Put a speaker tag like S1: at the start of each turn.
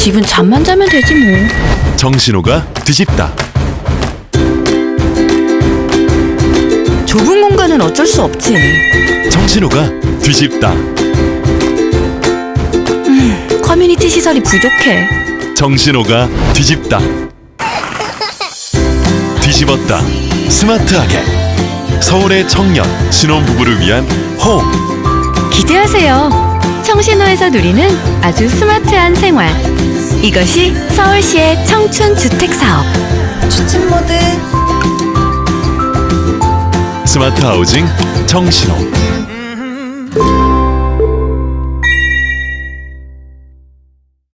S1: 집은 잠만 자면 되지 뭐.
S2: 정신호가 뒤집다.
S1: 좁은 공간은 어쩔 수 없지.
S2: 정신호가 뒤집다.
S1: 커뮤니티 시설이 부족해.
S2: 정신호가 뒤집다. 뒤집었다. 스마트하게. 서울의 청년, 신혼부부를 위한 홈.
S1: 기대하세요. 청신호에서 누리는 아주 스마트한 생활. 이것이 서울시의 청춘 주택 사업.
S3: 추천 모드.
S2: 스마트 하우징 청신호.